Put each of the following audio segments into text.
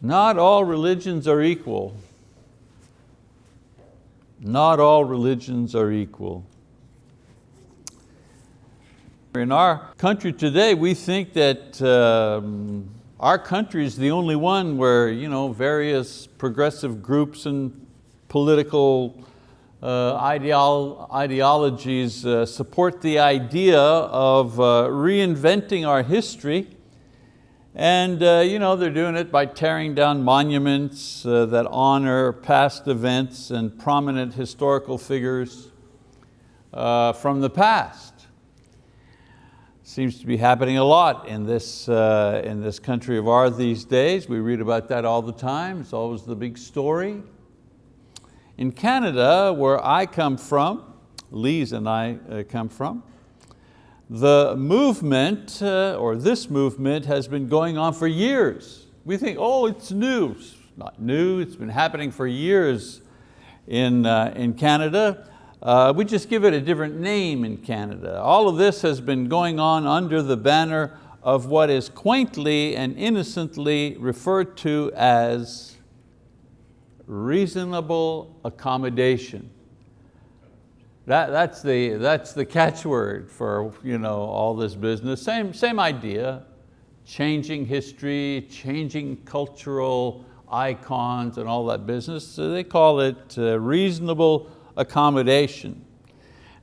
Not all religions are equal. Not all religions are equal. In our country today, we think that um, our country is the only one where you know, various progressive groups and political uh, ideolo ideologies uh, support the idea of uh, reinventing our history and uh, you know, they're doing it by tearing down monuments uh, that honor past events and prominent historical figures uh, from the past. Seems to be happening a lot in this, uh, in this country of ours these days. We read about that all the time. It's always the big story. In Canada, where I come from, Lise and I uh, come from, the movement, uh, or this movement, has been going on for years. We think, oh, it's new. It's not new, it's been happening for years in, uh, in Canada. Uh, we just give it a different name in Canada. All of this has been going on under the banner of what is quaintly and innocently referred to as reasonable accommodation. That, that's, the, that's the catchword for you know, all this business. Same, same idea, changing history, changing cultural icons and all that business. So they call it uh, reasonable accommodation.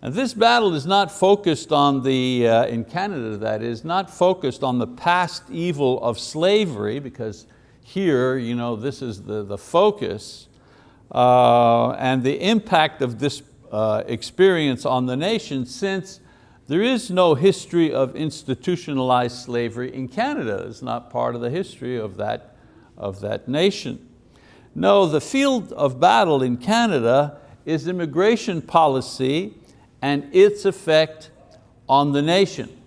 And this battle is not focused on the, uh, in Canada that is, not focused on the past evil of slavery because here you know, this is the, the focus uh, and the impact of this uh, experience on the nation since there is no history of institutionalized slavery in Canada. It's not part of the history of that, of that nation. No, the field of battle in Canada is immigration policy and its effect on the nation.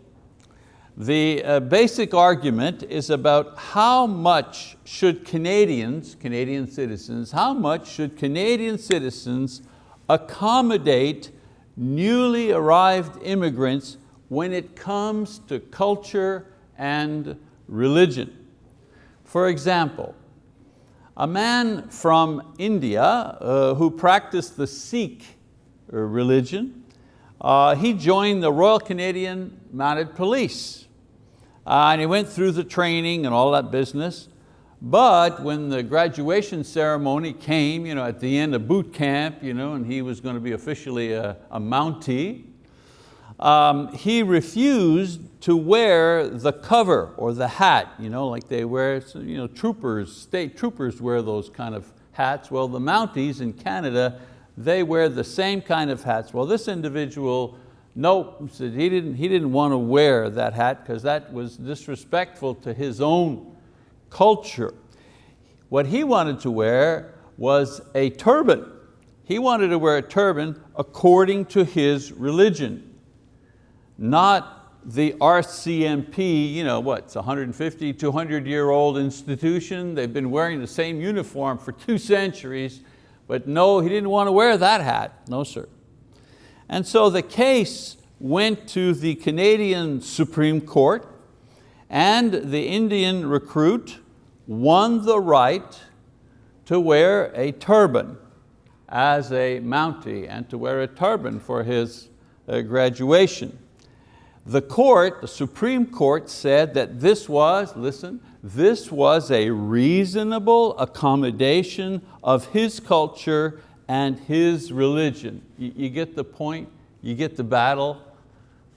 The uh, basic argument is about how much should Canadians, Canadian citizens, how much should Canadian citizens accommodate newly arrived immigrants when it comes to culture and religion. For example, a man from India uh, who practiced the Sikh uh, religion, uh, he joined the Royal Canadian Mounted Police. Uh, and he went through the training and all that business. But when the graduation ceremony came you know, at the end of boot camp you know, and he was going to be officially a, a Mountie, um, he refused to wear the cover or the hat, you know, like they wear, you know, troopers, state troopers wear those kind of hats. Well, the Mounties in Canada, they wear the same kind of hats. Well, this individual, nope, said he didn't, he didn't want to wear that hat because that was disrespectful to his own culture. What he wanted to wear was a turban. He wanted to wear a turban according to his religion, not the RCMP, you know, what, it's 150, 200 year old institution. They've been wearing the same uniform for two centuries, but no, he didn't want to wear that hat, no sir. And so the case went to the Canadian Supreme Court and the Indian recruit won the right to wear a turban as a Mountie and to wear a turban for his uh, graduation. The court, the Supreme Court said that this was, listen, this was a reasonable accommodation of his culture and his religion. You, you get the point? You get the battle?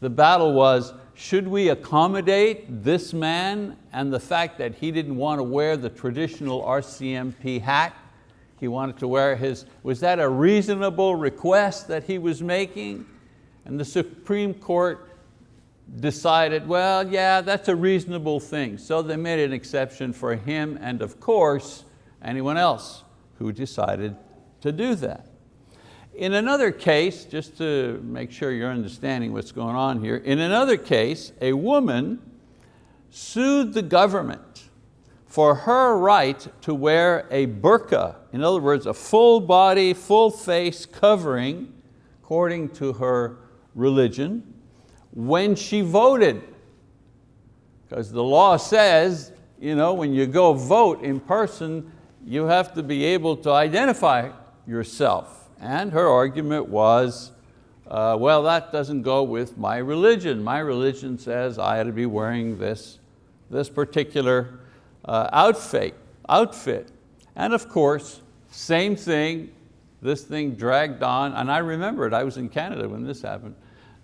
The battle was, should we accommodate this man and the fact that he didn't want to wear the traditional RCMP hat? He wanted to wear his, was that a reasonable request that he was making? And the Supreme Court decided, well, yeah, that's a reasonable thing. So they made an exception for him and of course, anyone else who decided to do that. In another case, just to make sure you're understanding what's going on here, in another case, a woman sued the government for her right to wear a burqa, in other words, a full body, full face covering, according to her religion, when she voted. Because the law says you know, when you go vote in person, you have to be able to identify yourself. And her argument was, uh, well, that doesn't go with my religion. My religion says I ought to be wearing this, this particular uh, outfit, outfit. And of course, same thing, this thing dragged on, and I remember it, I was in Canada when this happened.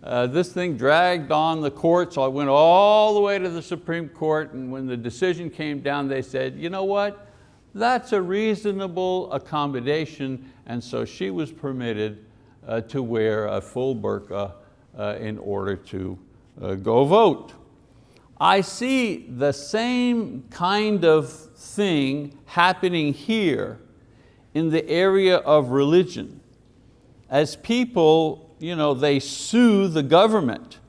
Uh, this thing dragged on the court, so I went all the way to the Supreme Court, and when the decision came down, they said, you know what? That's a reasonable accommodation, and so she was permitted uh, to wear a full burqa uh, in order to uh, go vote. I see the same kind of thing happening here in the area of religion. As people, you know, they sue the government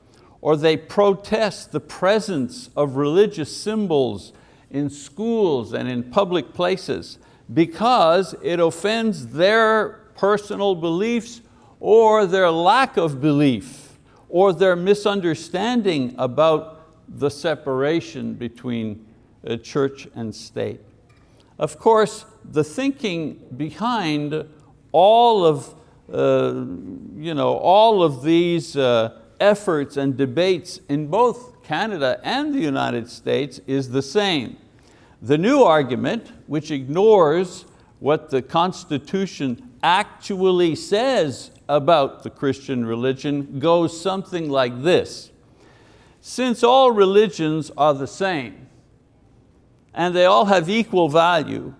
or they protest the presence of religious symbols in schools and in public places because it offends their personal beliefs or their lack of belief or their misunderstanding about the separation between uh, church and state. Of course, the thinking behind all of, uh, you know, all of these uh, efforts and debates in both Canada and the United States is the same. The new argument, which ignores what the Constitution actually says about the Christian religion, goes something like this. Since all religions are the same, and they all have equal value,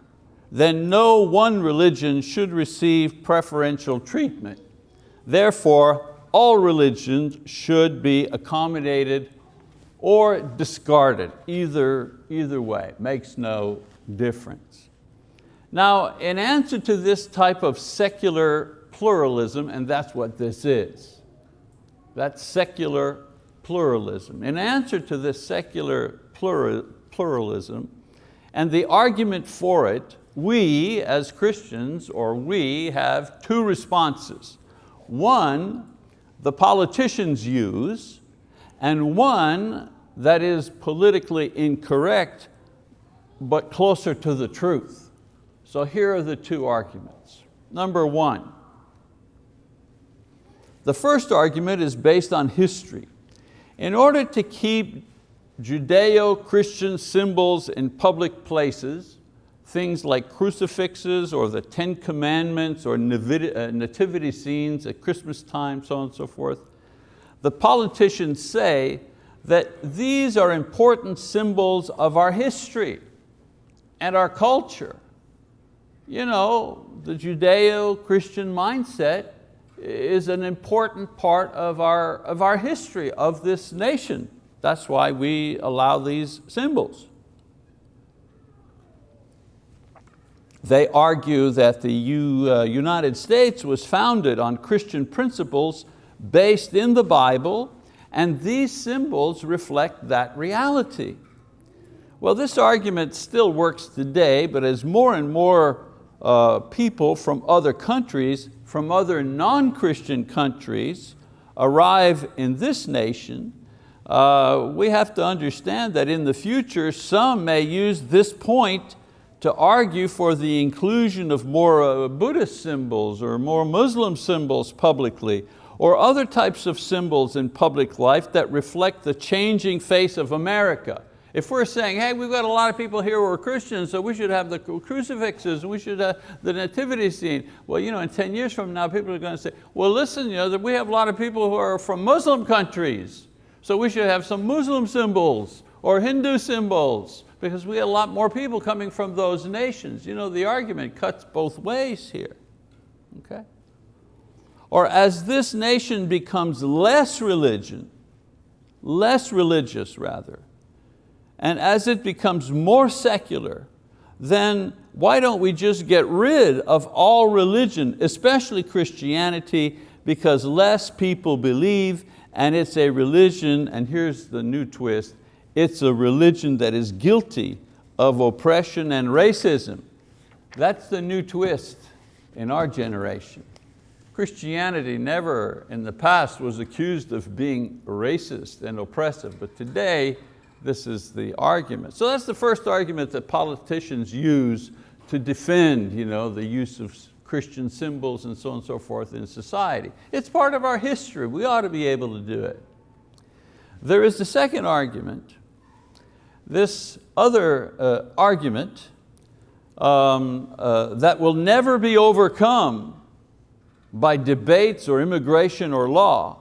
then no one religion should receive preferential treatment. Therefore, all religions should be accommodated or discarded, either, either way, makes no difference. Now, in answer to this type of secular pluralism, and that's what this is, that's secular pluralism. In answer to this secular pluralism and the argument for it, we as Christians, or we have two responses. One, the politicians use, and one that is politically incorrect, but closer to the truth. So here are the two arguments. Number one, the first argument is based on history. In order to keep Judeo-Christian symbols in public places, things like crucifixes or the Ten Commandments or uh, nativity scenes at Christmas time, so on and so forth, the politicians say that these are important symbols of our history and our culture. You know, the Judeo-Christian mindset is an important part of our, of our history, of this nation. That's why we allow these symbols. They argue that the uh, United States was founded on Christian principles based in the Bible and these symbols reflect that reality. Well, this argument still works today, but as more and more uh, people from other countries, from other non-Christian countries arrive in this nation, uh, we have to understand that in the future some may use this point to argue for the inclusion of more uh, Buddhist symbols or more Muslim symbols publicly or other types of symbols in public life that reflect the changing face of America. If we're saying, hey, we've got a lot of people here who are Christians, so we should have the crucifixes, we should have the nativity scene. Well, you know, in 10 years from now, people are going to say, well, listen, you know, we have a lot of people who are from Muslim countries, so we should have some Muslim symbols or Hindu symbols because we have a lot more people coming from those nations. You know, the argument cuts both ways here, okay? Or as this nation becomes less religion, less religious rather, and as it becomes more secular, then why don't we just get rid of all religion, especially Christianity, because less people believe and it's a religion, and here's the new twist, it's a religion that is guilty of oppression and racism. That's the new twist in our generation. Christianity never in the past was accused of being racist and oppressive, but today This is the argument. So that's the first argument that politicians use to defend you know, the use of Christian symbols and so on and so forth in society. It's part of our history. We ought to be able to do it. There is the second argument. This other uh, argument um, uh, that will never be overcome by debates or immigration or law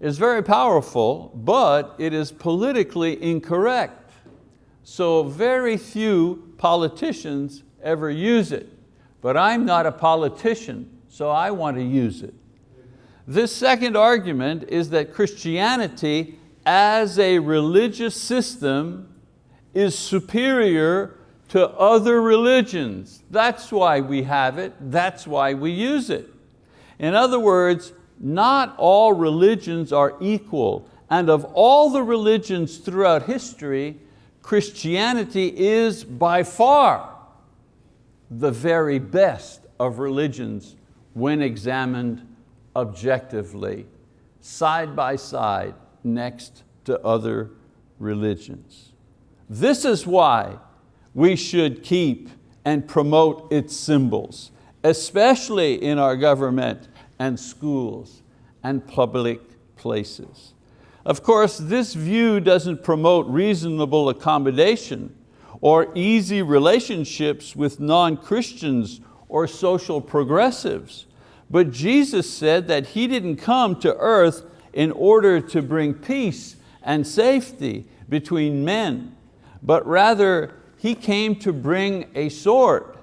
is very powerful, but it is politically incorrect. So very few politicians ever use it. But I'm not a politician, so I want to use it. This second argument is that Christianity as a religious system is superior to other religions. That's why we have it, that's why we use it. In other words, not all religions are equal, and of all the religions throughout history, Christianity is by far the very best of religions when examined objectively, side by side next to other religions. This is why we should keep and promote its symbols, especially in our government and schools and public places. Of course, this view doesn't promote reasonable accommodation or easy relationships with non-Christians or social progressives. But Jesus said that He didn't come to earth in order to bring peace and safety between men, but rather He came to bring a sword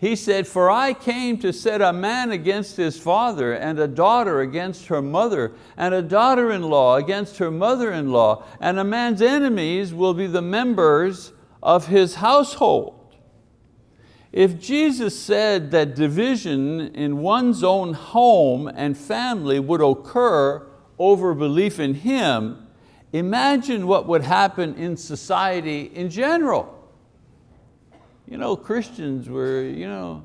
he said, for I came to set a man against his father and a daughter against her mother and a daughter-in-law against her mother-in-law and a man's enemies will be the members of his household. If Jesus said that division in one's own home and family would occur over belief in Him, imagine what would happen in society in general you know, Christians were, you know,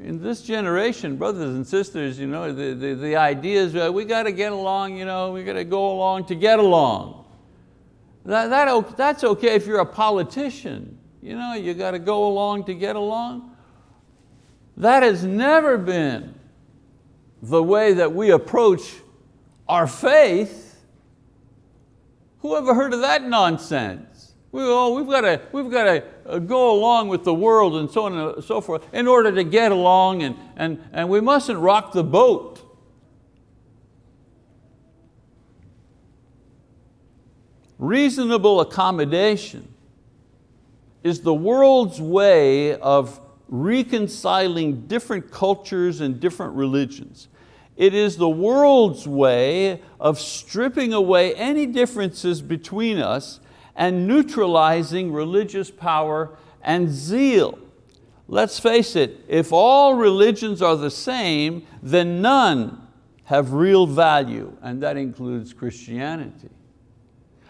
in this generation, brothers and sisters, you know, the, the, the idea is we got to get along, you know, we got to go along to get along. That, that, that's okay if you're a politician. You know, you got to go along to get along. That has never been the way that we approach our faith. Who ever heard of that nonsense? We, oh, we've got to, we've got to Uh, go along with the world and so on and so forth in order to get along and, and, and we mustn't rock the boat. Reasonable accommodation is the world's way of reconciling different cultures and different religions. It is the world's way of stripping away any differences between us and neutralizing religious power and zeal. Let's face it, if all religions are the same, then none have real value, and that includes Christianity.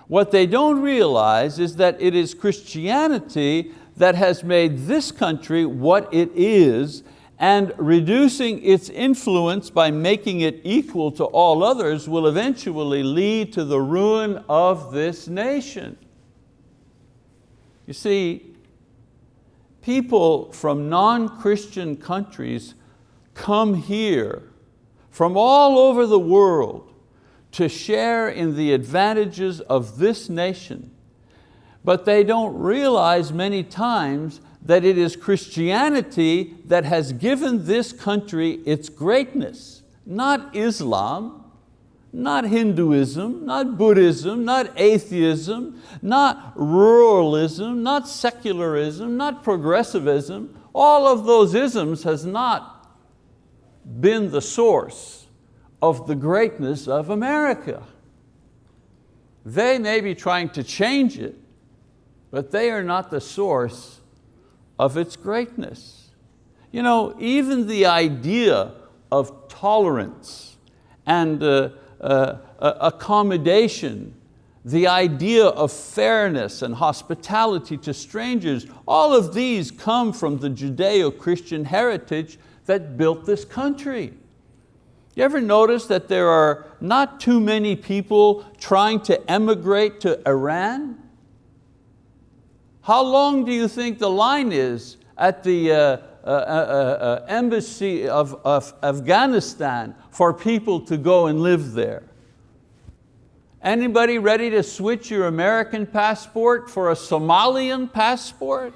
What they don't realize is that it is Christianity that has made this country what it is and reducing its influence by making it equal to all others will eventually lead to the ruin of this nation. You see, people from non-Christian countries come here from all over the world to share in the advantages of this nation. But they don't realize many times that it is Christianity that has given this country its greatness, not Islam, not Hinduism, not Buddhism, not atheism, not pluralism, not secularism, not progressivism. All of those isms has not been the source of the greatness of America. They may be trying to change it, but they are not the source of its greatness. You know, even the idea of tolerance and uh, uh, accommodation, the idea of fairness and hospitality to strangers, all of these come from the Judeo-Christian heritage that built this country. You ever notice that there are not too many people trying to emigrate to Iran? How long do you think the line is at the uh, uh, uh, uh embassy of, of Afghanistan for people to go and live there? Anybody ready to switch your American passport for a Somalian passport?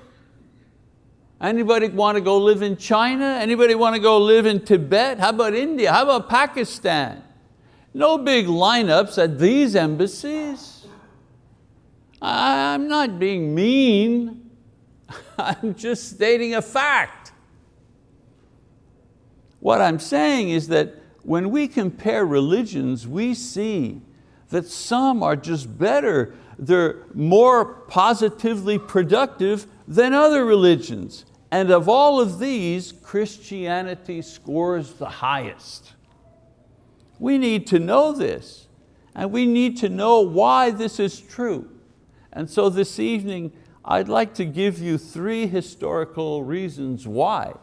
Anybody want to go live in China? Anybody want to go live in Tibet? How about India? How about Pakistan? No big lineups at these embassies. I'm not being mean. I'm just stating a fact. What I'm saying is that when we compare religions, we see that some are just better, they're more positively productive than other religions. And of all of these, Christianity scores the highest. We need to know this, and we need to know why this is true. And so this evening, I'd like to give you three historical reasons why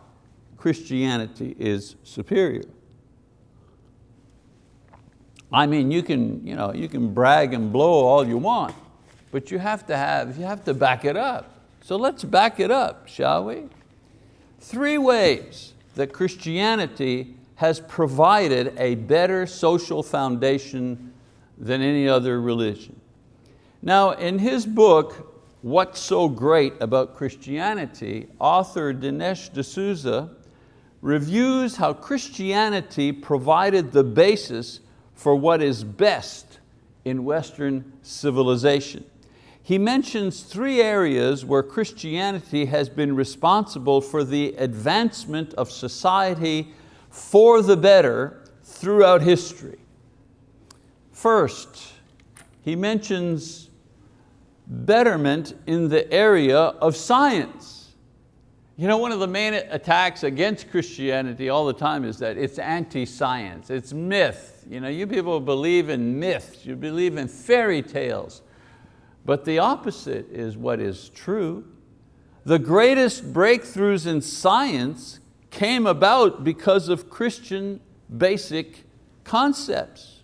Christianity is superior. I mean, you can, you know, you can brag and blow all you want, but you have to have, you have to back it up. So let's back it up, shall we? Three ways that Christianity has provided a better social foundation than any other religion. Now in his book, What's So Great About Christianity, author Dinesh D'Souza reviews how Christianity provided the basis for what is best in Western civilization he mentions three areas where Christianity has been responsible for the advancement of society for the better throughout history. First, he mentions betterment in the area of science. You know, one of the main attacks against Christianity all the time is that it's anti-science, it's myth. You, know, you people believe in myths, you believe in fairy tales. But the opposite is what is true. The greatest breakthroughs in science came about because of Christian basic concepts.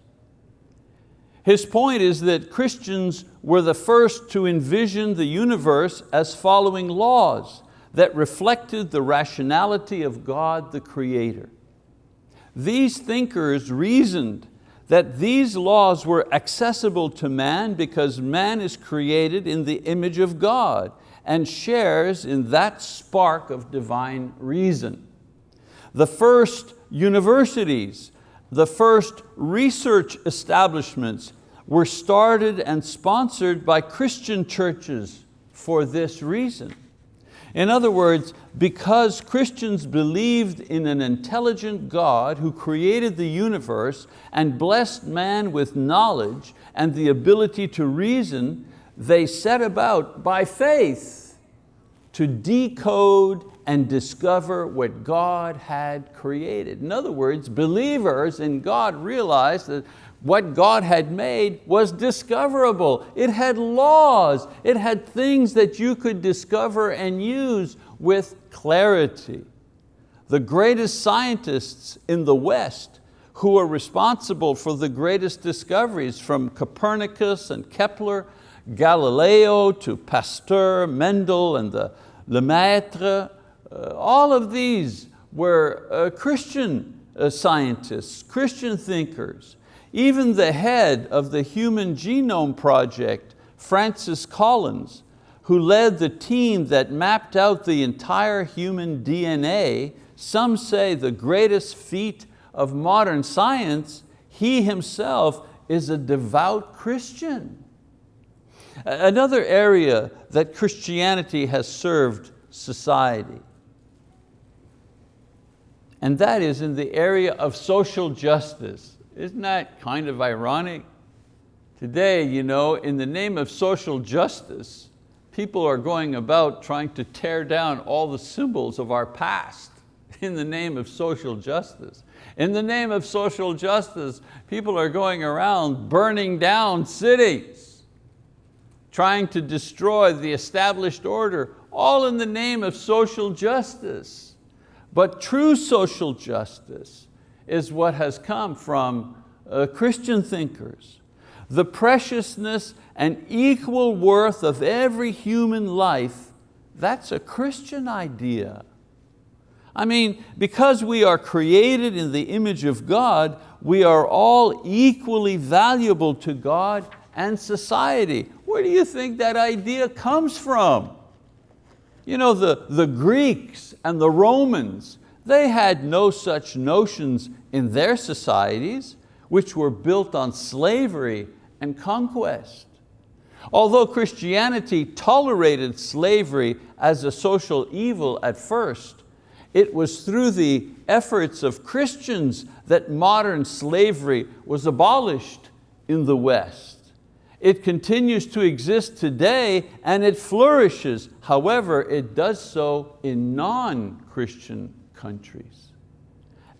His point is that Christians were the first to envision the universe as following laws that reflected the rationality of God the Creator. These thinkers reasoned that these laws were accessible to man because man is created in the image of God and shares in that spark of divine reason. The first universities, the first research establishments were started and sponsored by Christian churches for this reason. In other words, because Christians believed in an intelligent God who created the universe and blessed man with knowledge and the ability to reason, they set about by faith to decode and discover what God had created. In other words, believers in God realized that what God had made was discoverable. It had laws, it had things that you could discover and use with clarity. The greatest scientists in the West who are responsible for the greatest discoveries from Copernicus and Kepler, Galileo to Pasteur, Mendel and the Lemaitre, uh, all of these were uh, Christian uh, scientists, Christian thinkers. Even the head of the Human Genome Project, Francis Collins, who led the team that mapped out the entire human DNA, some say the greatest feat of modern science, he himself is a devout Christian. Another area that Christianity has served society, and that is in the area of social justice. Isn't that kind of ironic? Today, you know, in the name of social justice, people are going about trying to tear down all the symbols of our past in the name of social justice. In the name of social justice, people are going around burning down cities, trying to destroy the established order, all in the name of social justice. But true social justice is what has come from uh, Christian thinkers. The preciousness and equal worth of every human life, that's a Christian idea. I mean, because we are created in the image of God, we are all equally valuable to God and society. Where do you think that idea comes from? You know, the, the Greeks and the Romans, they had no such notions in their societies, which were built on slavery and conquest. Although Christianity tolerated slavery as a social evil at first, it was through the efforts of Christians that modern slavery was abolished in the West. It continues to exist today and it flourishes. However, it does so in non-Christian countries.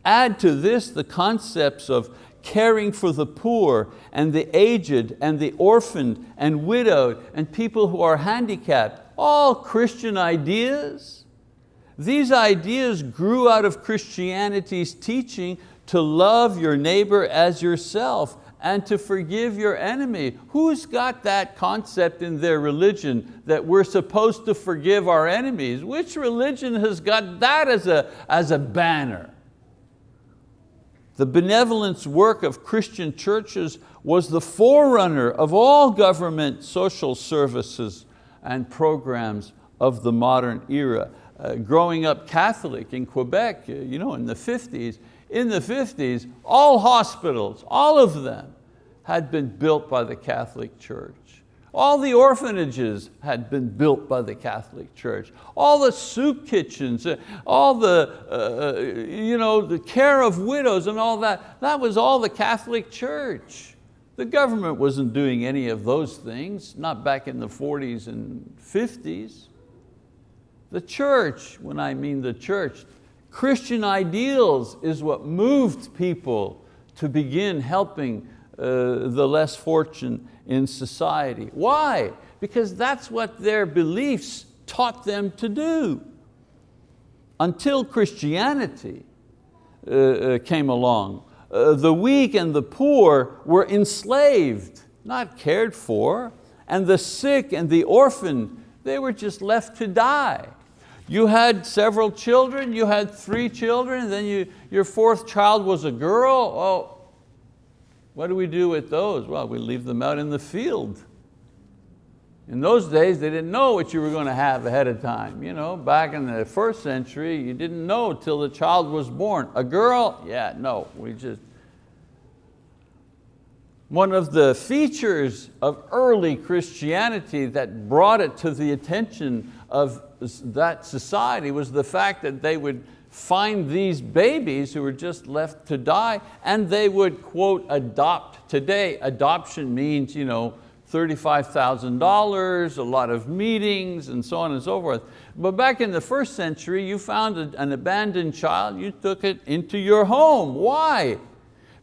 Add to this the concepts of caring for the poor and the aged and the orphaned and widowed and people who are handicapped, all Christian ideas. These ideas grew out of Christianity's teaching to love your neighbor as yourself and to forgive your enemy. Who's got that concept in their religion that we're supposed to forgive our enemies? Which religion has got that as a, as a banner? The benevolence work of Christian churches was the forerunner of all government social services and programs of the modern era. Uh, growing up Catholic in Quebec, uh, you know, in the 50s, in the 50s, all hospitals, all of them, had been built by the Catholic Church. All the orphanages had been built by the Catholic Church. All the soup kitchens, uh, all the, uh, you know, the care of widows and all that, that was all the Catholic Church. The government wasn't doing any of those things, not back in the 40s and 50s. The church, when I mean the church, Christian ideals is what moved people to begin helping uh, the less fortunate in society. Why? Because that's what their beliefs taught them to do. Until Christianity uh, uh came along, uh, the weak and the poor were enslaved, not cared for, and the sick and the orphan, they were just left to die. You had several children, you had three children, then you, your fourth child was a girl. Oh, what do we do with those? Well, we leave them out in the field. In those days, they didn't know what you were going to have ahead of time. You know, back in the first century, you didn't know till the child was born. A girl, yeah, no, we just, one of the features of early Christianity that brought it to the attention of that society was the fact that they would find these babies who were just left to die and they would, quote, adopt. Today, adoption means you know, $35,000, a lot of meetings and so on and so forth. But back in the first century, you found an abandoned child, you took it into your home. Why?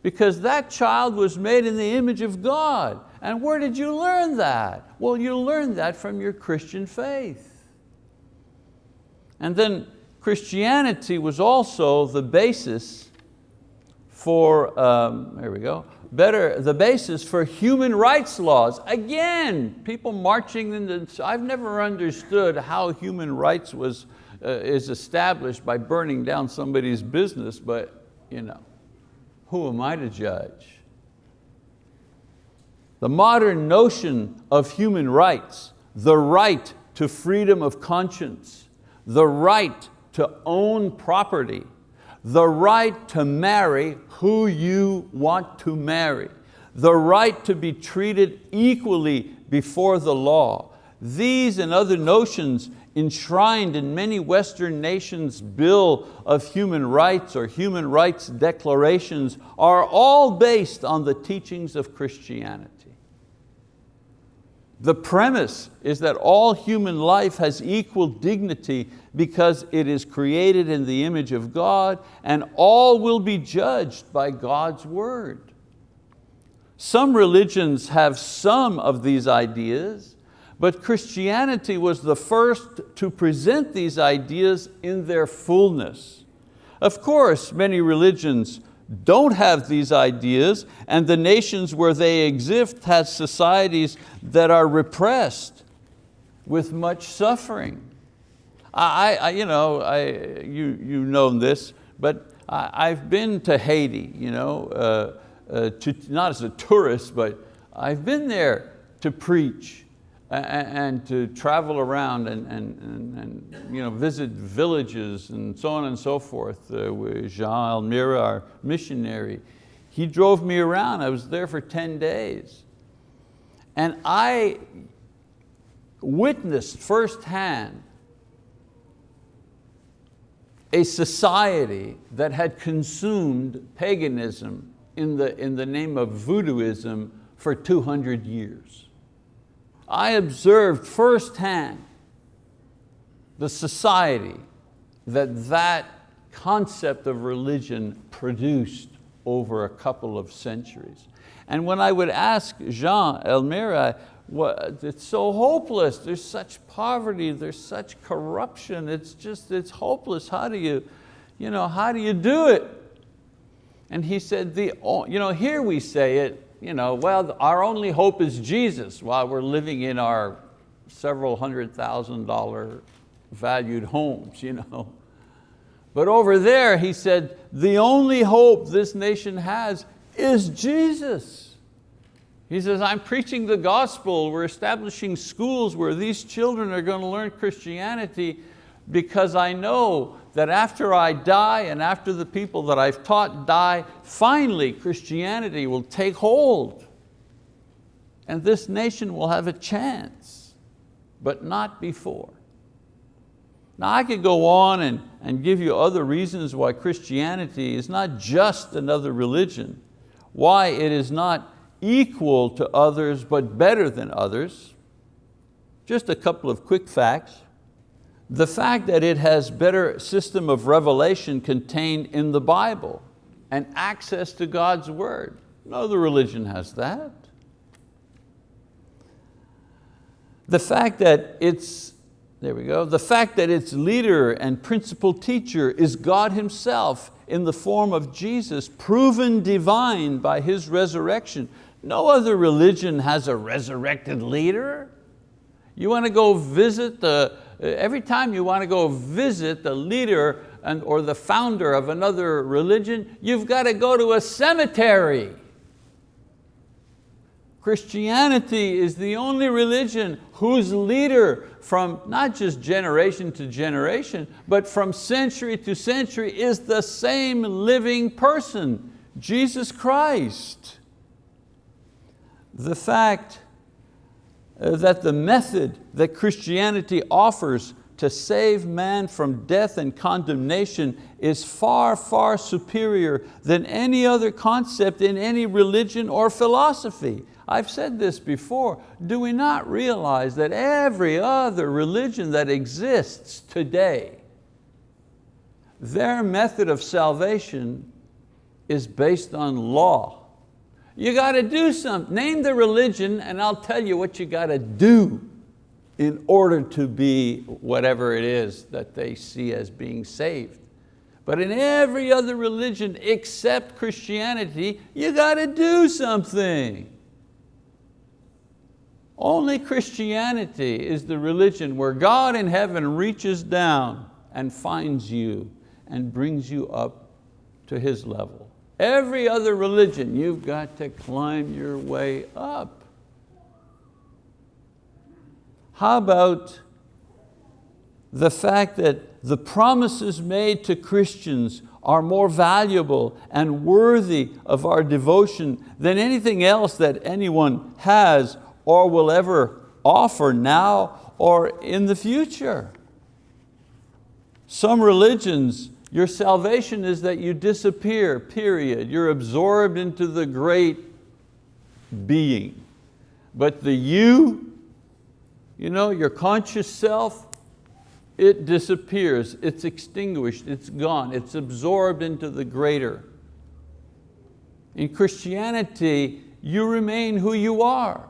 because that child was made in the image of God. And where did you learn that? Well, you learned that from your Christian faith. And then Christianity was also the basis for, um, there we go, better, the basis for human rights laws. Again, people marching in the, I've never understood how human rights was, uh, is established by burning down somebody's business, but you know who am I to judge? The modern notion of human rights, the right to freedom of conscience, the right to own property, the right to marry who you want to marry, the right to be treated equally before the law. These and other notions enshrined in many Western nations' Bill of Human Rights or Human Rights Declarations are all based on the teachings of Christianity. The premise is that all human life has equal dignity because it is created in the image of God and all will be judged by God's word. Some religions have some of these ideas, but Christianity was the first to present these ideas in their fullness. Of course, many religions don't have these ideas and the nations where they exist has societies that are repressed with much suffering. I, I, you know, I, you, you know this, but I, have been to Haiti, you know, uh, uh, to, not as a tourist, but I've been there to preach and, to travel around and, and, and, and, you know, visit villages and so on and so forth uh, with Jean Almira, our missionary. He drove me around, I was there for 10 days. And I witnessed firsthand a society that had consumed paganism in the, in the name of voodooism for 200 years. I observed firsthand the society that that concept of religion produced over a couple of centuries. And when I would ask Jean Elmira, it's so hopeless, there's such poverty, there's such corruption, it's just, it's hopeless, how do you, you know, how do you do it? And he said, the, you know, here we say it, you know, well, our only hope is Jesus while we're living in our several hundred thousand dollar valued homes. You know. But over there, he said, the only hope this nation has is Jesus. He says, I'm preaching the gospel, we're establishing schools where these children are going to learn Christianity because I know that after I die and after the people that I've taught die, finally Christianity will take hold and this nation will have a chance, but not before. Now I could go on and, and give you other reasons why Christianity is not just another religion, why it is not equal to others but better than others. Just a couple of quick facts. The fact that it has better system of revelation contained in the Bible and access to God's word. No other religion has that. The fact that it's, there we go, the fact that its leader and principal teacher is God himself in the form of Jesus, proven divine by His resurrection. No other religion has a resurrected leader. You want to go visit the, every time you want to go visit the leader and, or the founder of another religion, you've got to go to a cemetery. Christianity is the only religion whose leader from not just generation to generation, but from century to century is the same living person, Jesus Christ. The fact Uh, that the method that Christianity offers to save man from death and condemnation is far, far superior than any other concept in any religion or philosophy. I've said this before, do we not realize that every other religion that exists today, their method of salvation is based on law. You got to do something. Name the religion and I'll tell you what you got to do in order to be whatever it is that they see as being saved. But in every other religion except Christianity, you got to do something. Only Christianity is the religion where God in heaven reaches down and finds you and brings you up to His level. Every other religion, you've got to climb your way up. How about the fact that the promises made to Christians are more valuable and worthy of our devotion than anything else that anyone has or will ever offer now or in the future. Some religions, your salvation is that you disappear, period. You're absorbed into the great being. But the you, you know, your conscious self, it disappears, it's extinguished, it's gone, it's absorbed into the greater. In Christianity, you remain who you are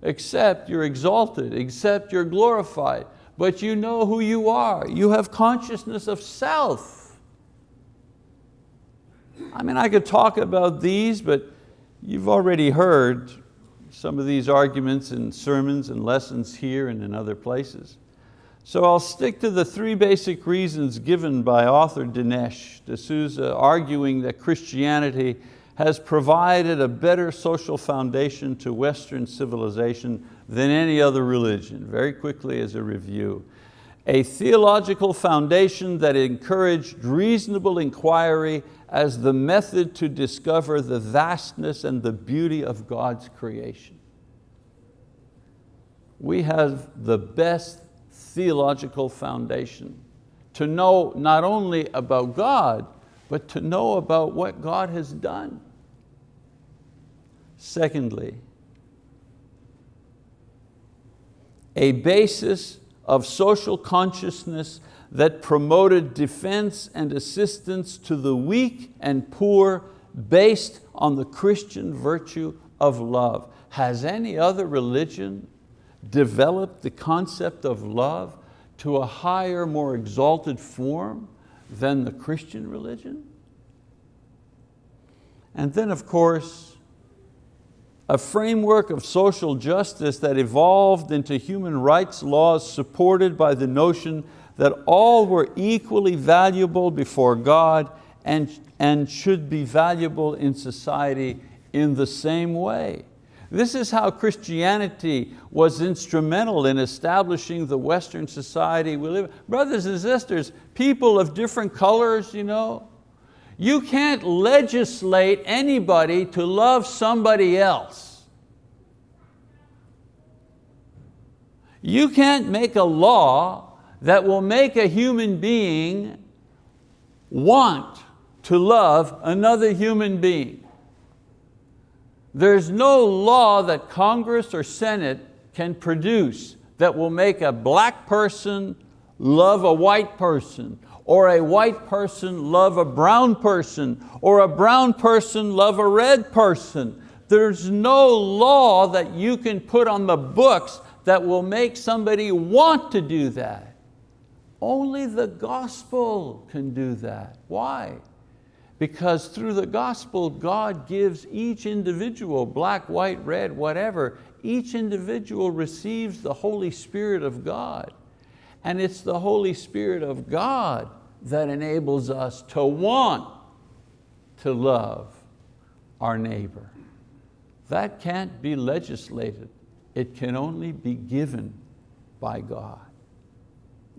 except you're exalted, except you're glorified, but you know who you are. You have consciousness of self. I mean, I could talk about these, but you've already heard some of these arguments in sermons and lessons here and in other places. So I'll stick to the three basic reasons given by author Dinesh D'Souza, arguing that Christianity has provided a better social foundation to Western civilization than any other religion. Very quickly as a review. A theological foundation that encouraged reasonable inquiry as the method to discover the vastness and the beauty of God's creation. We have the best theological foundation to know not only about God, but to know about what God has done. Secondly, a basis of social consciousness that promoted defense and assistance to the weak and poor based on the Christian virtue of love. Has any other religion developed the concept of love to a higher, more exalted form than the Christian religion? And then of course, a framework of social justice that evolved into human rights laws supported by the notion that all were equally valuable before God and, and should be valuable in society in the same way. This is how Christianity was instrumental in establishing the Western society we live in. Brothers and sisters, people of different colors, you know, you can't legislate anybody to love somebody else. You can't make a law that will make a human being want to love another human being. There's no law that Congress or Senate can produce that will make a black person love a white person or a white person love a brown person, or a brown person love a red person. There's no law that you can put on the books that will make somebody want to do that. Only the gospel can do that. Why? Because through the gospel, God gives each individual, black, white, red, whatever, each individual receives the Holy Spirit of God. And it's the Holy Spirit of God that enables us to want to love our neighbor. That can't be legislated. It can only be given by God.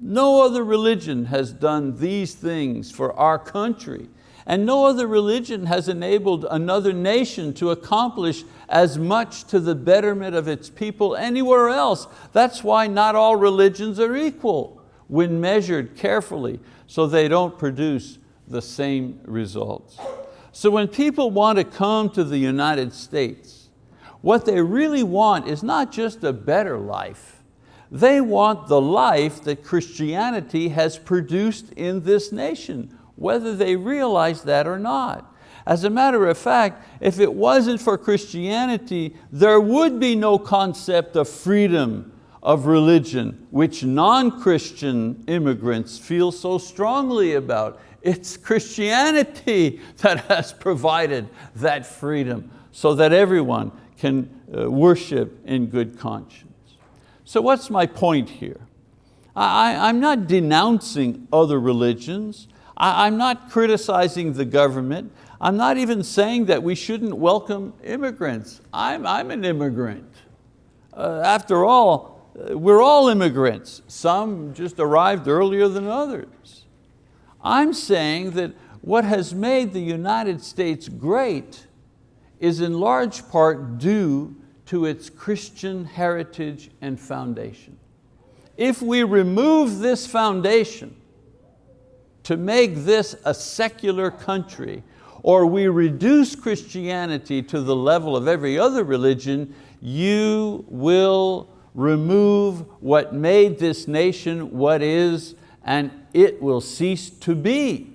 No other religion has done these things for our country and no other religion has enabled another nation to accomplish as much to the betterment of its people anywhere else. That's why not all religions are equal when measured carefully so they don't produce the same results. So when people want to come to the United States, what they really want is not just a better life, they want the life that Christianity has produced in this nation, whether they realize that or not. As a matter of fact, if it wasn't for Christianity, there would be no concept of freedom of religion, which non-Christian immigrants feel so strongly about. It's Christianity that has provided that freedom so that everyone can uh, worship in good conscience. So what's my point here? I, am not denouncing other religions. I, I'm not criticizing the government. I'm not even saying that we shouldn't welcome immigrants. I'm, I'm an immigrant. Uh, after all, we're all immigrants. Some just arrived earlier than others. I'm saying that what has made the United States great is in large part due to its Christian heritage and foundation. If we remove this foundation to make this a secular country, or we reduce Christianity to the level of every other religion, you will remove what made this nation what is, and it will cease to be.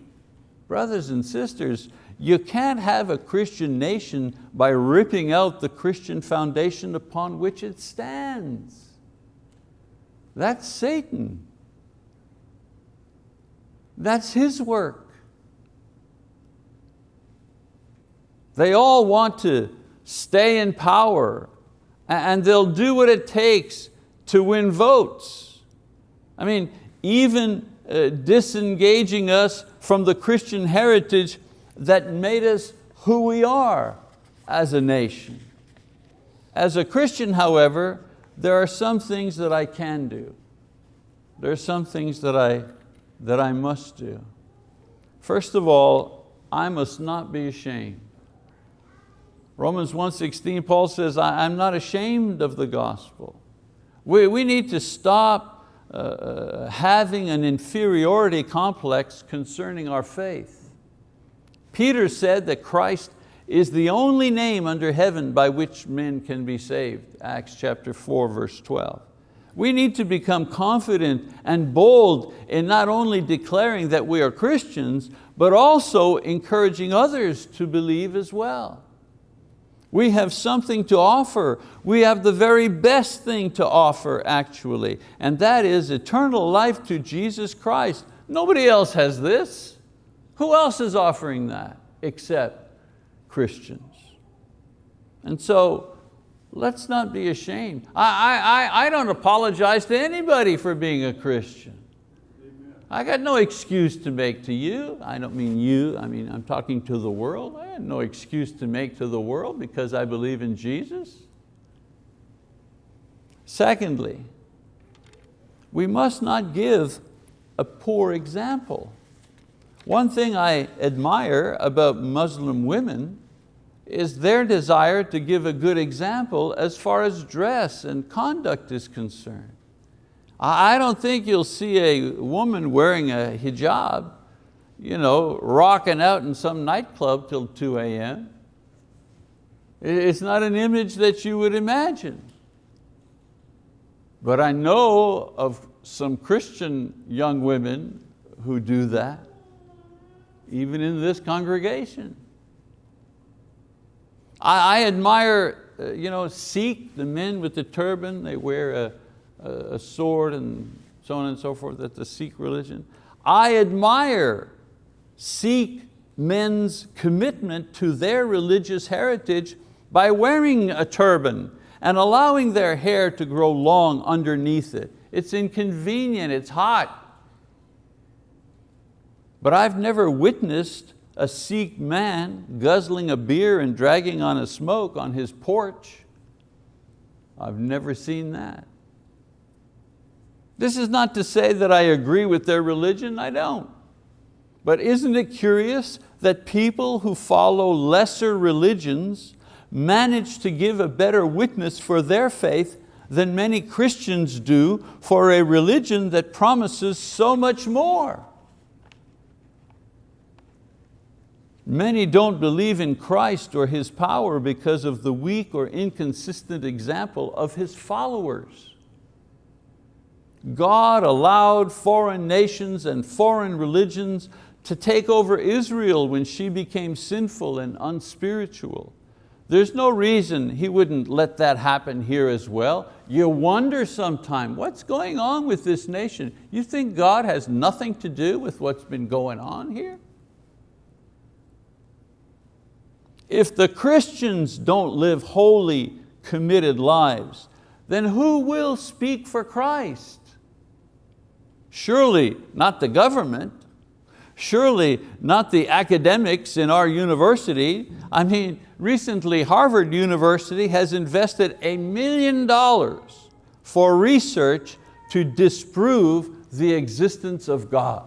Brothers and sisters, you can't have a Christian nation by ripping out the Christian foundation upon which it stands. That's Satan. That's his work. They all want to stay in power and they'll do what it takes to win votes. I mean, even uh, disengaging us from the Christian heritage that made us who we are as a nation. As a Christian, however, there are some things that I can do. There are some things that I, that I must do. First of all, I must not be ashamed. Romans 1.16, Paul says, I'm not ashamed of the gospel. We, we need to stop uh, uh, having an inferiority complex concerning our faith. Peter said that Christ is the only name under heaven by which men can be saved, Acts chapter 4, verse 12. We need to become confident and bold in not only declaring that we are Christians, but also encouraging others to believe as well. We have something to offer. We have the very best thing to offer actually, and that is eternal life to Jesus Christ. Nobody else has this. Who else is offering that except Christians? And so let's not be ashamed. I, I, I don't apologize to anybody for being a Christian. I got no excuse to make to you. I don't mean you, I mean I'm talking to the world. I had no excuse to make to the world because I believe in Jesus. Secondly, we must not give a poor example. One thing I admire about Muslim women is their desire to give a good example as far as dress and conduct is concerned. I don't think you'll see a woman wearing a hijab, you know, rocking out in some nightclub till 2 a.m. It's not an image that you would imagine. But I know of some Christian young women who do that, even in this congregation. I, I admire, uh, you know, Sikh, the men with the turban, they wear a, a sword and so on and so forth, that's the Sikh religion. I admire Sikh men's commitment to their religious heritage by wearing a turban and allowing their hair to grow long underneath it. It's inconvenient, it's hot. But I've never witnessed a Sikh man guzzling a beer and dragging on a smoke on his porch. I've never seen that. This is not to say that I agree with their religion, I don't. But isn't it curious that people who follow lesser religions manage to give a better witness for their faith than many Christians do for a religion that promises so much more. Many don't believe in Christ or His power because of the weak or inconsistent example of His followers. God allowed foreign nations and foreign religions to take over Israel when she became sinful and unspiritual. There's no reason He wouldn't let that happen here as well. You wonder sometime, what's going on with this nation? You think God has nothing to do with what's been going on here? If the Christians don't live holy, committed lives, then who will speak for Christ? Surely not the government, surely not the academics in our university. I mean, recently Harvard University has invested a million dollars for research to disprove the existence of God.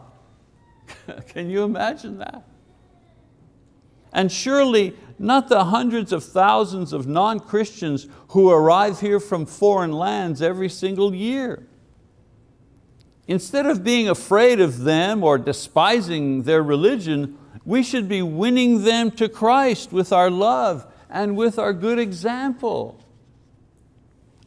Can you imagine that? And surely not the hundreds of thousands of non-Christians who arrive here from foreign lands every single year. Instead of being afraid of them or despising their religion, we should be winning them to Christ with our love and with our good example.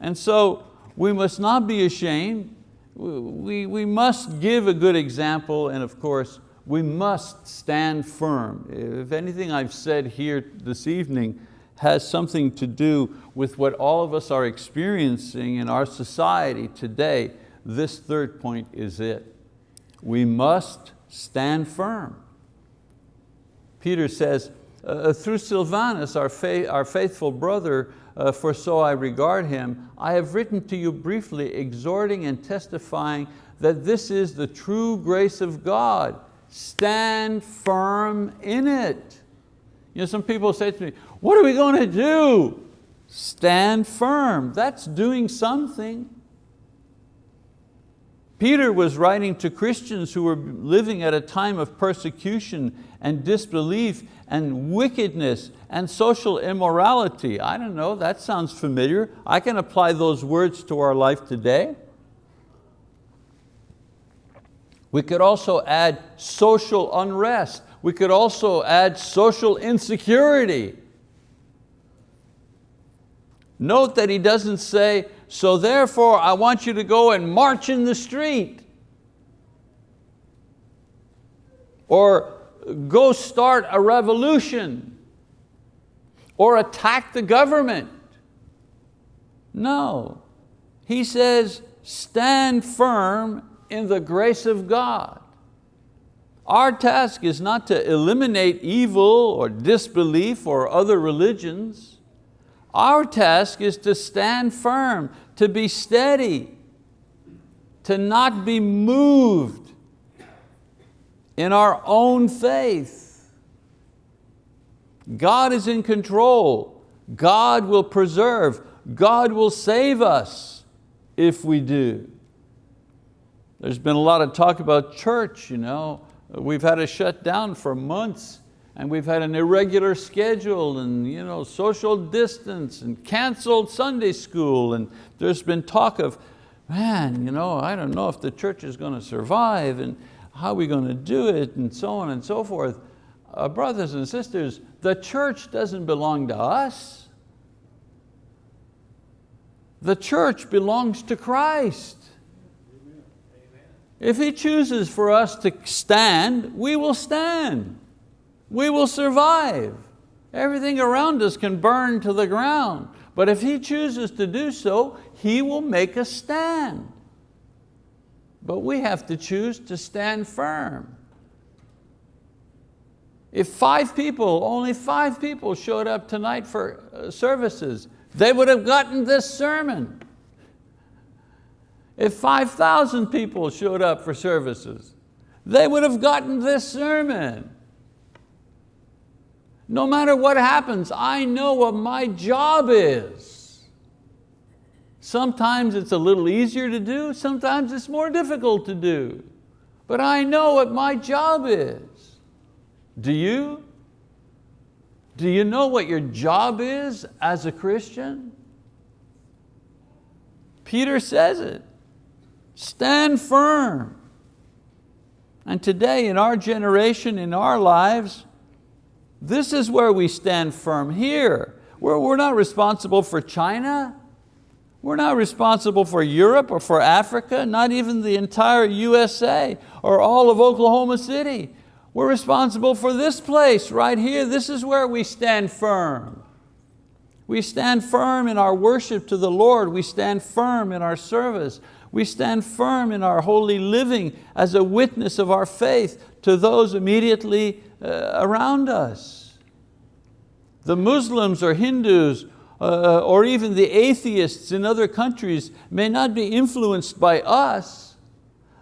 And so we must not be ashamed. We, we must give a good example and of course we must stand firm. If anything I've said here this evening has something to do with what all of us are experiencing in our society today, this third point is it. We must stand firm. Peter says, uh, through Silvanus, our, our faithful brother, uh, for so I regard him, I have written to you briefly, exhorting and testifying that this is the true grace of God. Stand firm in it. You know, some people say to me, what are we going to do? Stand firm, that's doing something. Peter was writing to Christians who were living at a time of persecution and disbelief and wickedness and social immorality. I don't know, that sounds familiar. I can apply those words to our life today. We could also add social unrest. We could also add social insecurity. Note that he doesn't say, so therefore I want you to go and march in the street. Or go start a revolution. Or attack the government. No, he says, stand firm in the grace of God. Our task is not to eliminate evil or disbelief or other religions. Our task is to stand firm, to be steady, to not be moved in our own faith. God is in control. God will preserve. God will save us if we do. There's been a lot of talk about church. You know. We've had to shut down for months and we've had an irregular schedule and you know, social distance and canceled Sunday school and there's been talk of, man, you know, I don't know if the church is going to survive and how are we going to do it and so on and so forth. Uh, brothers and sisters, the church doesn't belong to us. The church belongs to Christ. If He chooses for us to stand, we will stand we will survive. Everything around us can burn to the ground, but if He chooses to do so, He will make us stand. But we have to choose to stand firm. If five people, only five people showed up tonight for uh, services, they would have gotten this sermon. If 5,000 people showed up for services, they would have gotten this sermon. No matter what happens, I know what my job is. Sometimes it's a little easier to do, sometimes it's more difficult to do. But I know what my job is. Do you? Do you know what your job is as a Christian? Peter says it, stand firm. And today in our generation, in our lives, this is where we stand firm here. We're, we're not responsible for China. We're not responsible for Europe or for Africa, not even the entire USA or all of Oklahoma City. We're responsible for this place right here. This is where we stand firm. We stand firm in our worship to the Lord. We stand firm in our service. We stand firm in our holy living as a witness of our faith to those immediately uh, around us. The Muslims or Hindus uh, or even the atheists in other countries may not be influenced by us,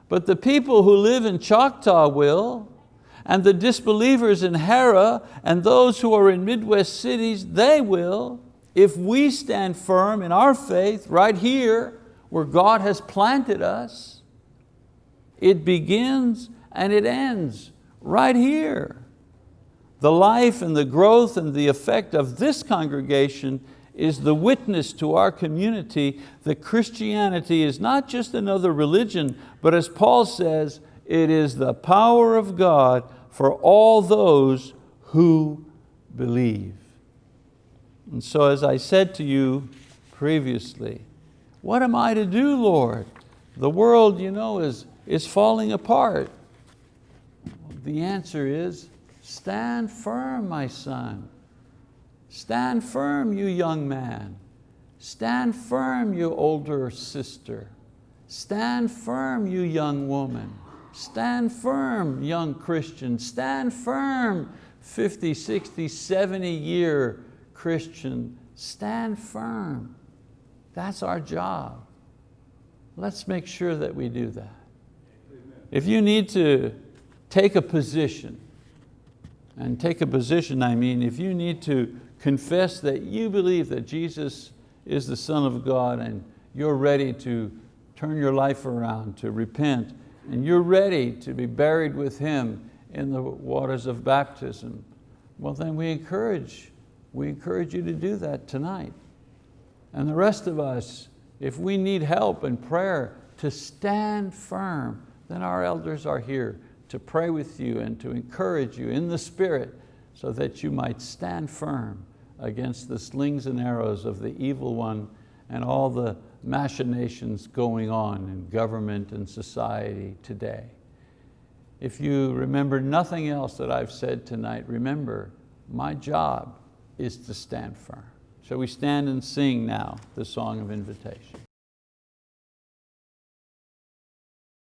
but the people who live in Choctaw will, and the disbelievers in Harrah, and those who are in Midwest cities, they will, if we stand firm in our faith right here where God has planted us. It begins and it ends right here. The life and the growth and the effect of this congregation is the witness to our community that Christianity is not just another religion, but as Paul says, it is the power of God for all those who believe. And so as I said to you previously, what am I to do, Lord? The world you know, is, is falling apart. The answer is, stand firm, my son. Stand firm, you young man. Stand firm, you older sister. Stand firm, you young woman. Stand firm, young Christian. Stand firm, 50, 60, 70 year Christian, stand firm. That's our job. Let's make sure that we do that. If you need to take a position, and take a position, I mean, if you need to confess that you believe that Jesus is the Son of God and you're ready to turn your life around, to repent, and you're ready to be buried with Him in the waters of baptism, well then we encourage, we encourage you to do that tonight. And the rest of us, if we need help and prayer to stand firm, then our elders are here to pray with you and to encourage you in the Spirit so that you might stand firm against the slings and arrows of the evil one and all the machinations going on in government and society today. If you remember nothing else that I've said tonight, remember, my job is to stand firm. Shall we stand and sing now the song of invitation?